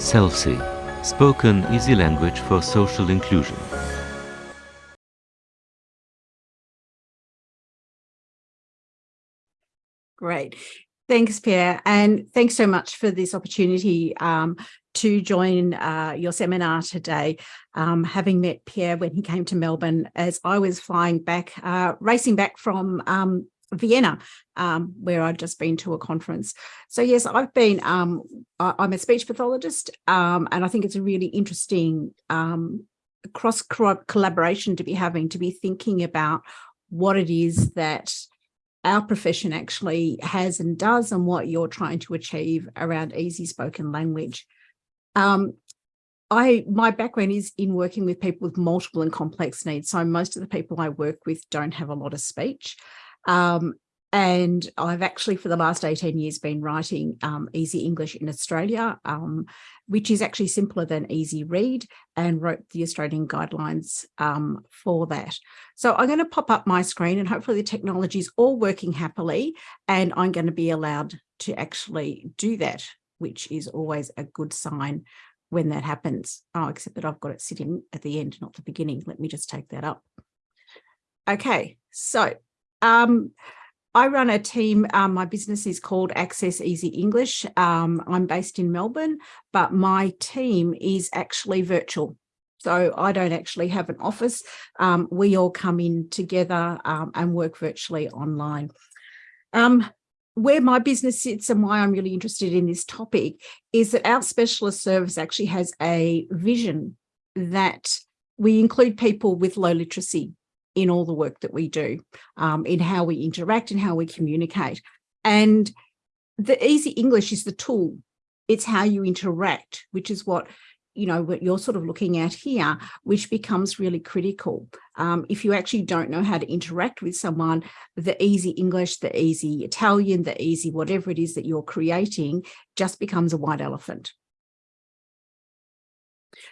SELSI, Spoken Easy Language for Social Inclusion. Great. Thanks, Pierre. And thanks so much for this opportunity um, to join uh, your seminar today, um, having met Pierre when he came to Melbourne as I was flying back, uh, racing back from um, Vienna, um, where I'd just been to a conference. So yes, I've been, um, I'm a speech pathologist, um, and I think it's a really interesting um, cross collaboration to be having, to be thinking about what it is that our profession actually has and does and what you're trying to achieve around easy spoken language. Um, I my background is in working with people with multiple and complex needs. So most of the people I work with don't have a lot of speech. Um, and I've actually, for the last 18 years, been writing um, Easy English in Australia, um, which is actually simpler than Easy Read, and wrote the Australian guidelines um, for that. So I'm going to pop up my screen and hopefully the technology is all working happily, and I'm going to be allowed to actually do that, which is always a good sign when that happens. Oh, except that I've got it sitting at the end, not the beginning. Let me just take that up. Okay, so um, I run a team, um, my business is called Access Easy English. Um, I'm based in Melbourne, but my team is actually virtual. So I don't actually have an office. Um, we all come in together um, and work virtually online. Um, where my business sits and why I'm really interested in this topic is that our specialist service actually has a vision that we include people with low literacy in all the work that we do, um, in how we interact and how we communicate. And the easy English is the tool. It's how you interact, which is what you know what you're sort of looking at here, which becomes really critical. Um, if you actually don't know how to interact with someone, the easy English, the easy Italian, the easy whatever it is that you're creating just becomes a white elephant.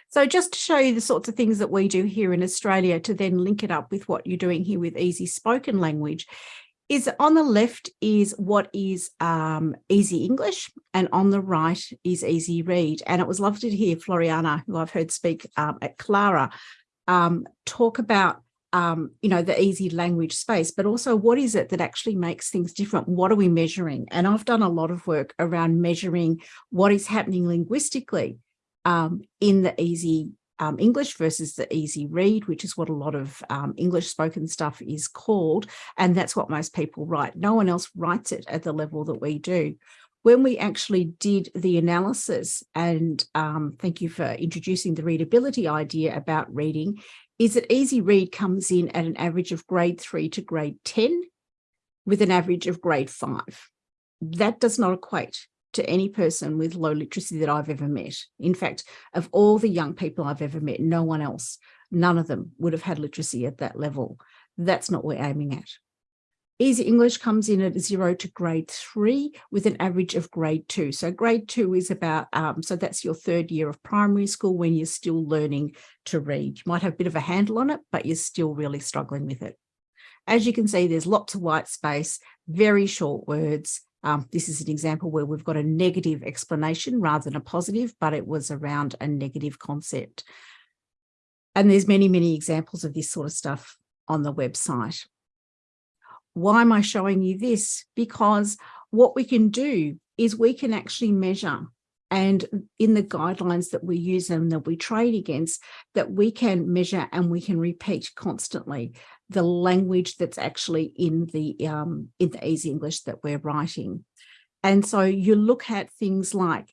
So just to show you the sorts of things that we do here in Australia to then link it up with what you're doing here with easy spoken language is on the left is what is um, easy English and on the right is easy read. And it was lovely to hear Floriana, who I've heard speak um, at Clara, um, talk about um, you know, the easy language space, but also what is it that actually makes things different? What are we measuring? And I've done a lot of work around measuring what is happening linguistically um, in the easy um, English versus the easy read, which is what a lot of um, English spoken stuff is called. And that's what most people write. No one else writes it at the level that we do. When we actually did the analysis, and um, thank you for introducing the readability idea about reading, is that easy read comes in at an average of grade three to grade 10 with an average of grade five. That does not equate to any person with low literacy that I've ever met. In fact, of all the young people I've ever met, no one else, none of them would have had literacy at that level. That's not what we're aiming at. Easy English comes in at zero to grade three with an average of grade two. So grade two is about, um, so that's your third year of primary school when you're still learning to read. You might have a bit of a handle on it, but you're still really struggling with it. As you can see, there's lots of white space, very short words, um, this is an example where we've got a negative explanation rather than a positive, but it was around a negative concept. And there's many, many examples of this sort of stuff on the website. Why am I showing you this? Because what we can do is we can actually measure and in the guidelines that we use and that we trade against that we can measure and we can repeat constantly the language that's actually in the um, in the easy English that we're writing. And so you look at things like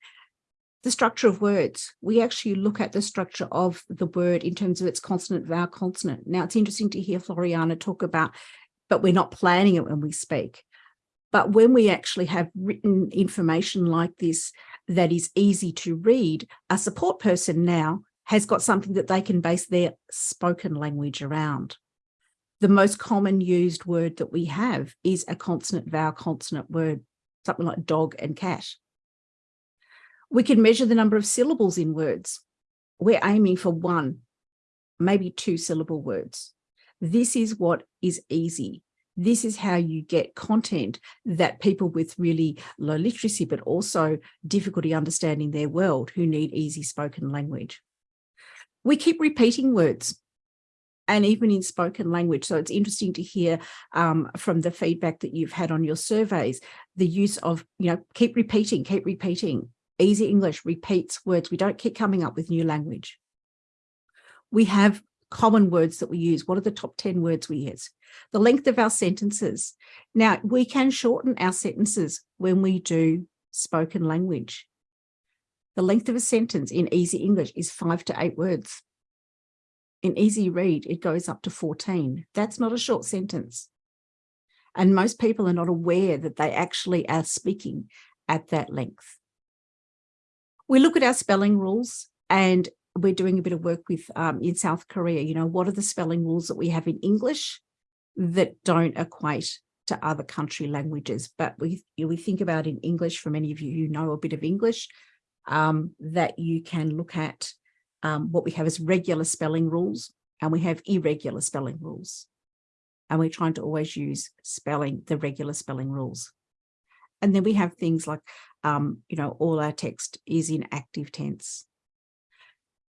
the structure of words. We actually look at the structure of the word in terms of its consonant, vowel, consonant. Now it's interesting to hear Floriana talk about, but we're not planning it when we speak. But when we actually have written information like this that is easy to read, a support person now has got something that they can base their spoken language around the most common used word that we have is a consonant vowel consonant word, something like dog and cat. We can measure the number of syllables in words. We're aiming for one, maybe two syllable words. This is what is easy. This is how you get content that people with really low literacy, but also difficulty understanding their world who need easy spoken language. We keep repeating words and even in spoken language. So it's interesting to hear um, from the feedback that you've had on your surveys, the use of, you know, keep repeating, keep repeating. Easy English repeats words. We don't keep coming up with new language. We have common words that we use. What are the top 10 words we use? The length of our sentences. Now, we can shorten our sentences when we do spoken language. The length of a sentence in easy English is five to eight words. In easy read, it goes up to 14. That's not a short sentence. And most people are not aware that they actually are speaking at that length. We look at our spelling rules and we're doing a bit of work with um, in South Korea, you know, what are the spelling rules that we have in English that don't equate to other country languages? But we, we think about in English, for many of you who know a bit of English, um, that you can look at um, what we have is regular spelling rules and we have irregular spelling rules. And we're trying to always use spelling, the regular spelling rules. And then we have things like, um, you know, all our text is in active tense.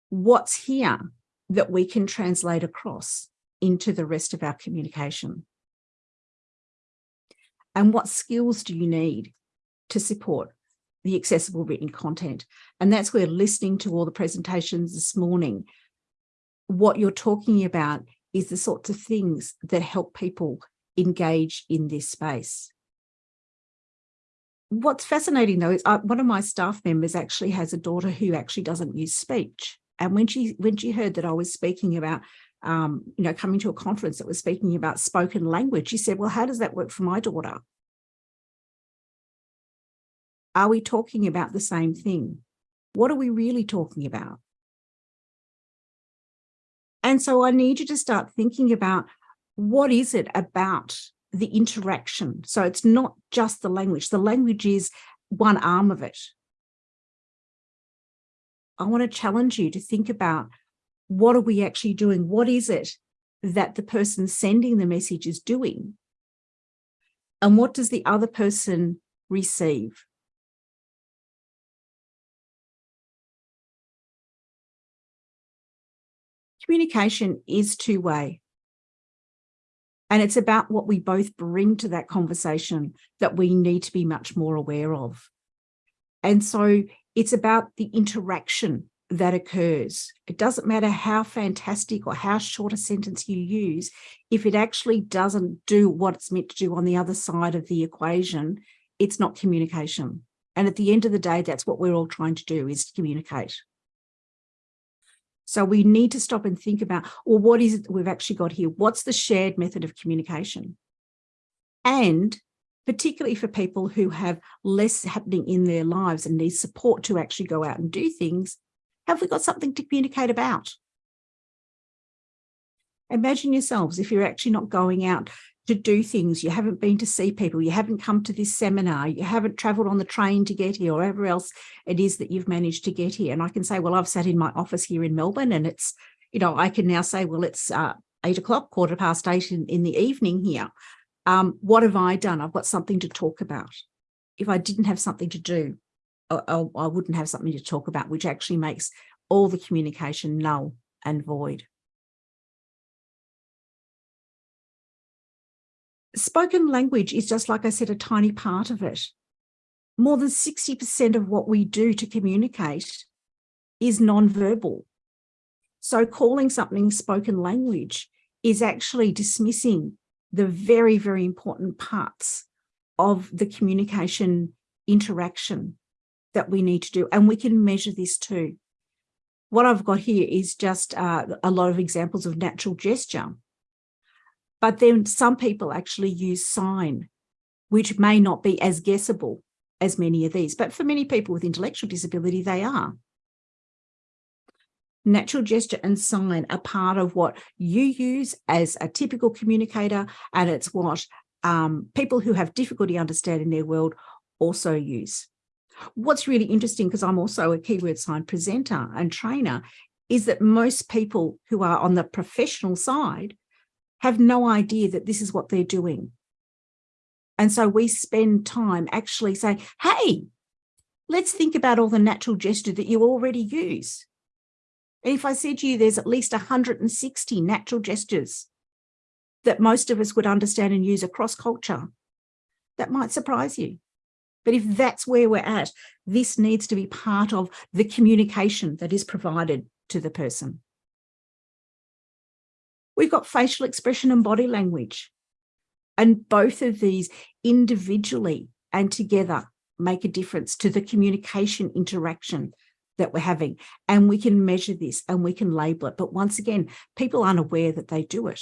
What's here that we can translate across into the rest of our communication? And what skills do you need to support the accessible written content. And that's where listening to all the presentations this morning, what you're talking about is the sorts of things that help people engage in this space. What's fascinating though is uh, one of my staff members actually has a daughter who actually doesn't use speech. And when she when she heard that I was speaking about, um, you know, coming to a conference that was speaking about spoken language, she said, well, how does that work for my daughter? Are we talking about the same thing? What are we really talking about? And so I need you to start thinking about what is it about the interaction? So it's not just the language. The language is one arm of it. I want to challenge you to think about what are we actually doing? What is it that the person sending the message is doing? And what does the other person receive? Communication is two-way. And it's about what we both bring to that conversation that we need to be much more aware of. And so it's about the interaction that occurs. It doesn't matter how fantastic or how short a sentence you use, if it actually doesn't do what it's meant to do on the other side of the equation, it's not communication. And at the end of the day, that's what we're all trying to do is communicate. So we need to stop and think about, well, what is it that we've actually got here? What's the shared method of communication? And particularly for people who have less happening in their lives and need support to actually go out and do things, have we got something to communicate about? Imagine yourselves if you're actually not going out to do things. You haven't been to see people. You haven't come to this seminar. You haven't traveled on the train to get here or wherever else it is that you've managed to get here. And I can say, well, I've sat in my office here in Melbourne and it's, you know, I can now say, well, it's uh, eight o'clock, quarter past eight in, in the evening here. Um, what have I done? I've got something to talk about. If I didn't have something to do, I, I wouldn't have something to talk about, which actually makes all the communication null and void. Spoken language is just, like I said, a tiny part of it. More than 60% of what we do to communicate is non-verbal. So calling something spoken language is actually dismissing the very, very important parts of the communication interaction that we need to do. And we can measure this too. What I've got here is just uh, a lot of examples of natural gesture. But then some people actually use sign, which may not be as guessable as many of these. But for many people with intellectual disability, they are. Natural gesture and sign are part of what you use as a typical communicator, and it's what um, people who have difficulty understanding their world also use. What's really interesting, because I'm also a keyword sign presenter and trainer, is that most people who are on the professional side have no idea that this is what they're doing. And so we spend time actually saying, hey, let's think about all the natural gesture that you already use. And if I said to you, there's at least 160 natural gestures that most of us would understand and use across culture, that might surprise you. But if that's where we're at, this needs to be part of the communication that is provided to the person. We've got facial expression and body language. And both of these individually and together make a difference to the communication interaction that we're having. And we can measure this and we can label it. But once again, people aren't aware that they do it.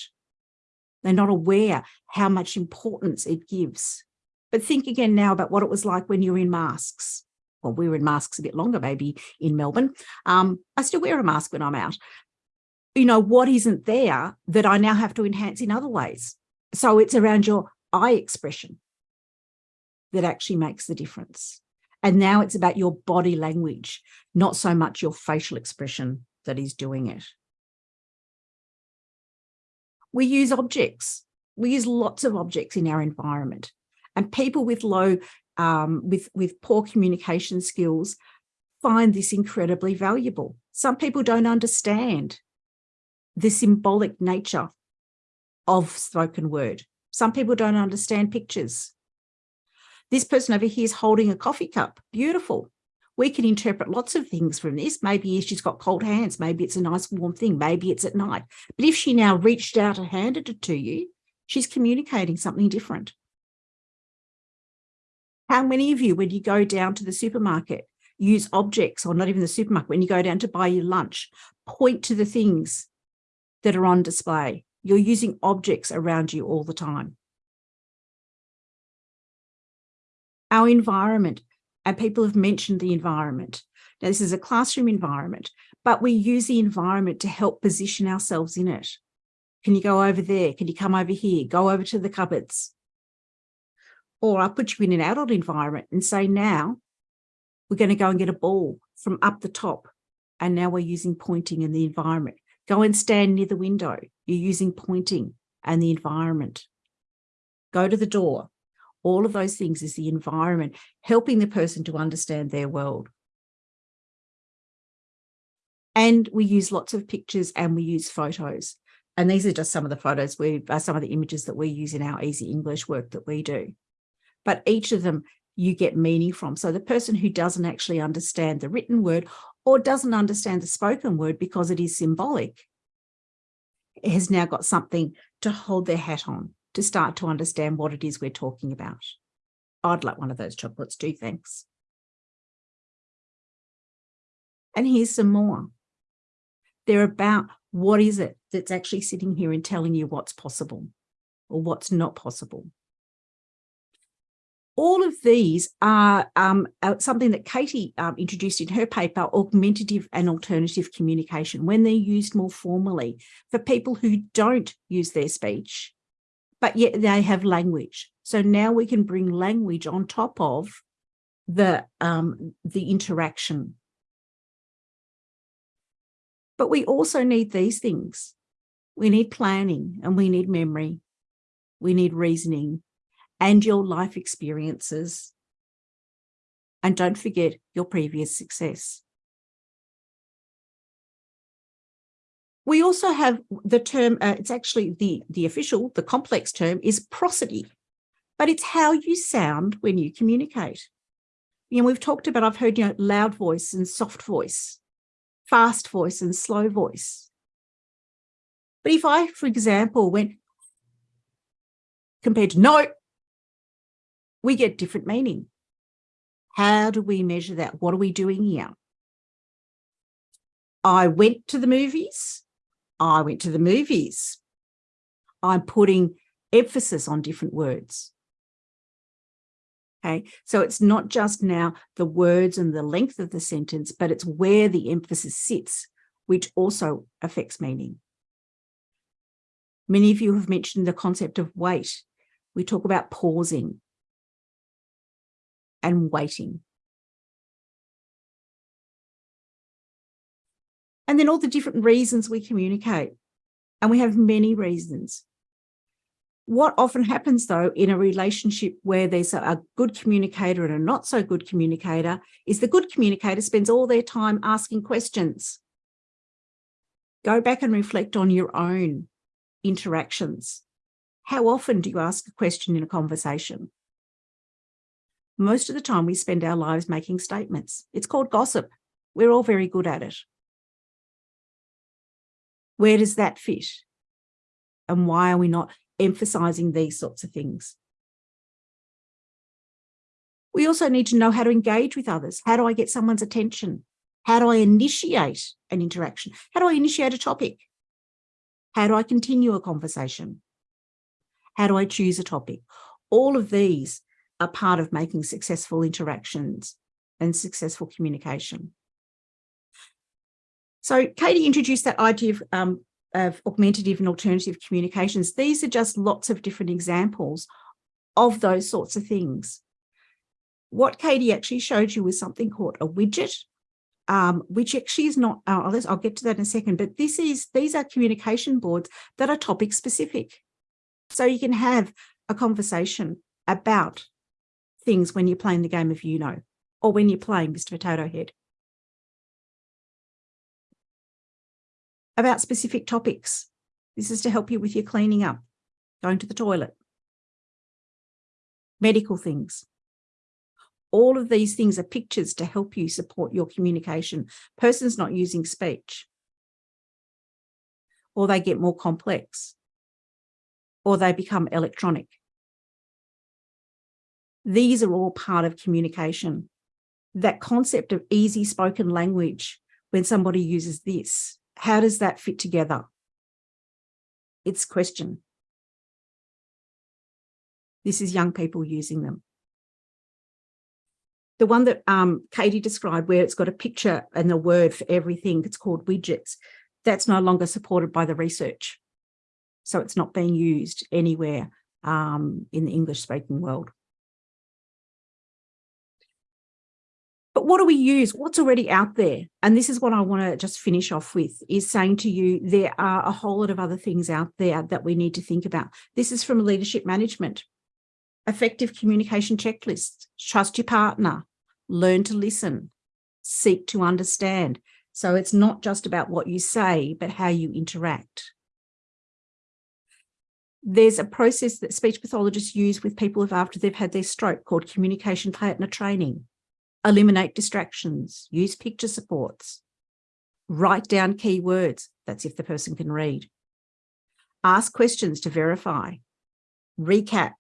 They're not aware how much importance it gives. But think again now about what it was like when you're in masks. Well, we were in masks a bit longer, maybe in Melbourne. Um, I still wear a mask when I'm out. You know, what isn't there that I now have to enhance in other ways? So it's around your eye expression that actually makes the difference. And now it's about your body language, not so much your facial expression that is doing it. We use objects. We use lots of objects in our environment. And people with low, um, with, with poor communication skills find this incredibly valuable. Some people don't understand the symbolic nature of spoken word. Some people don't understand pictures. This person over here is holding a coffee cup. Beautiful. We can interpret lots of things from this. Maybe she's got cold hands. Maybe it's a nice warm thing. Maybe it's at night. But if she now reached out and handed it to you, she's communicating something different. How many of you, when you go down to the supermarket, use objects or not even the supermarket, when you go down to buy your lunch, point to the things that are on display. You're using objects around you all the time. Our environment, and people have mentioned the environment. Now, this is a classroom environment, but we use the environment to help position ourselves in it. Can you go over there? Can you come over here? Go over to the cupboards. Or I'll put you in an adult environment and say, now we're going to go and get a ball from up the top. And now we're using pointing in the environment. Go and stand near the window. You're using pointing and the environment. Go to the door. All of those things is the environment, helping the person to understand their world. And we use lots of pictures and we use photos. And these are just some of the photos we uh, some of the images that we use in our easy English work that we do. But each of them you get meaning from. So the person who doesn't actually understand the written word or doesn't understand the spoken word because it is symbolic, has now got something to hold their hat on to start to understand what it is we're talking about. I'd like one of those chocolates too, thanks. And here's some more. They're about what is it that's actually sitting here and telling you what's possible or what's not possible all of these are um, uh, something that Katie um, introduced in her paper, augmentative and alternative communication, when they're used more formally for people who don't use their speech, but yet they have language. So now we can bring language on top of the, um, the interaction. But we also need these things. We need planning and we need memory. We need reasoning and your life experiences. And don't forget your previous success. We also have the term, uh, it's actually the, the official, the complex term is prosody, but it's how you sound when you communicate. You know, we've talked about, I've heard, you know, loud voice and soft voice, fast voice and slow voice. But if I, for example, went compared to no, we get different meaning. How do we measure that? What are we doing here? I went to the movies. I went to the movies. I'm putting emphasis on different words. Okay, so it's not just now the words and the length of the sentence, but it's where the emphasis sits, which also affects meaning. Many of you have mentioned the concept of wait. We talk about pausing and waiting. And then all the different reasons we communicate. And we have many reasons. What often happens though in a relationship where there's a good communicator and a not so good communicator is the good communicator spends all their time asking questions. Go back and reflect on your own interactions. How often do you ask a question in a conversation? Most of the time we spend our lives making statements. It's called gossip. We're all very good at it. Where does that fit? And why are we not emphasizing these sorts of things? We also need to know how to engage with others. How do I get someone's attention? How do I initiate an interaction? How do I initiate a topic? How do I continue a conversation? How do I choose a topic? All of these are part of making successful interactions and successful communication. So Katie introduced that idea of, um, of augmentative and alternative communications. These are just lots of different examples of those sorts of things. What Katie actually showed you was something called a Widgit, um, which actually is not, uh, I'll get to that in a second, but this is, these are communication boards that are topic specific. So you can have a conversation about things when you're playing the game of you know, or when you're playing Mr. Potato Head. About specific topics. This is to help you with your cleaning up, going to the toilet, medical things. All of these things are pictures to help you support your communication. Person's not using speech. Or they get more complex or they become electronic. These are all part of communication. That concept of easy spoken language, when somebody uses this, how does that fit together? It's question. This is young people using them. The one that um, Katie described where it's got a picture and the word for everything, it's called Widgits. That's no longer supported by the research. So it's not being used anywhere um, in the English speaking world. But what do we use? What's already out there? And this is what I want to just finish off with is saying to you, there are a whole lot of other things out there that we need to think about. This is from leadership management, effective communication checklist, trust your partner, learn to listen, seek to understand. So it's not just about what you say, but how you interact. There's a process that speech pathologists use with people after they've had their stroke called communication partner training. Eliminate distractions, use picture supports, write down key words, that's if the person can read. Ask questions to verify, recap.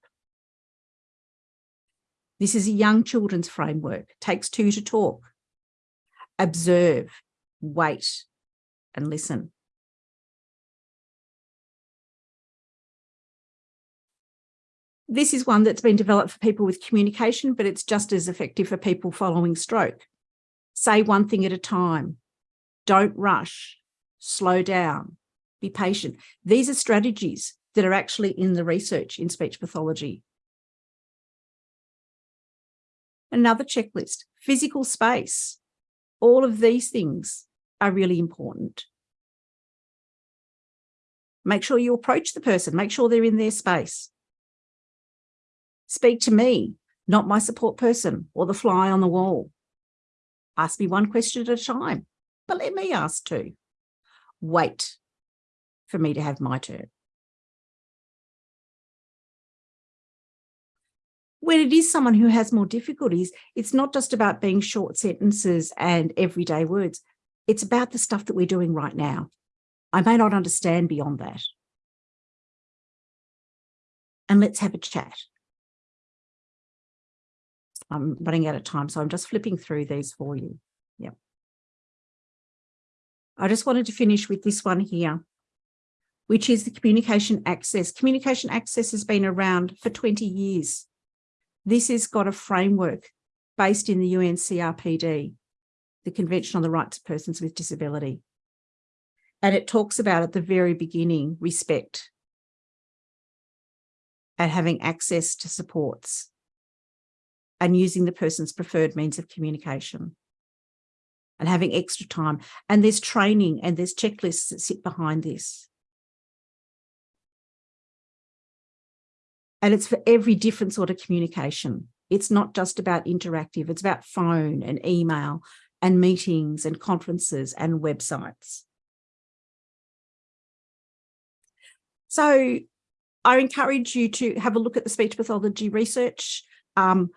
This is a young children's framework, takes two to talk. Observe, wait and listen. This is one that's been developed for people with communication, but it's just as effective for people following stroke. Say one thing at a time. Don't rush. Slow down. Be patient. These are strategies that are actually in the research in speech pathology. Another checklist, physical space. All of these things are really important. Make sure you approach the person, make sure they're in their space. Speak to me, not my support person or the fly on the wall. Ask me one question at a time, but let me ask two. Wait for me to have my turn. When it is someone who has more difficulties, it's not just about being short sentences and everyday words. It's about the stuff that we're doing right now. I may not understand beyond that. And let's have a chat. I'm running out of time, so I'm just flipping through these for you. Yeah. I just wanted to finish with this one here, which is the communication access. Communication access has been around for 20 years. This has got a framework based in the UNCRPD, the Convention on the Rights of Persons with Disability. And it talks about at the very beginning, respect and having access to supports and using the person's preferred means of communication and having extra time. And there's training and there's checklists that sit behind this. And it's for every different sort of communication. It's not just about interactive, it's about phone and email and meetings and conferences and websites. So I encourage you to have a look at the speech pathology research. Um,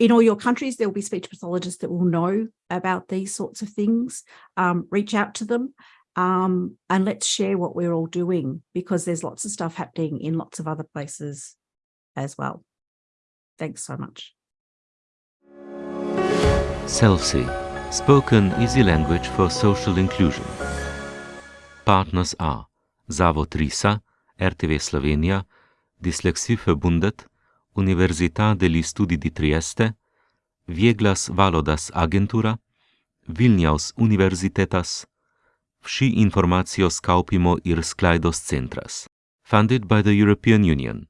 in all your countries, there will be speech pathologists that will know about these sorts of things. Um, reach out to them um, and let's share what we're all doing because there's lots of stuff happening in lots of other places as well. Thanks so much. SELSI, Spoken Easy Language for Social Inclusion. Partners are Zavod RISA, RTV Slovenija, Dyslexiförbundet, Università degli Studi di Trieste, Vieglas Valodas Agentura, Vilnius Universitetas, Vsi informacijo skaupimo ir sklaidos centras. Funded by the European Union.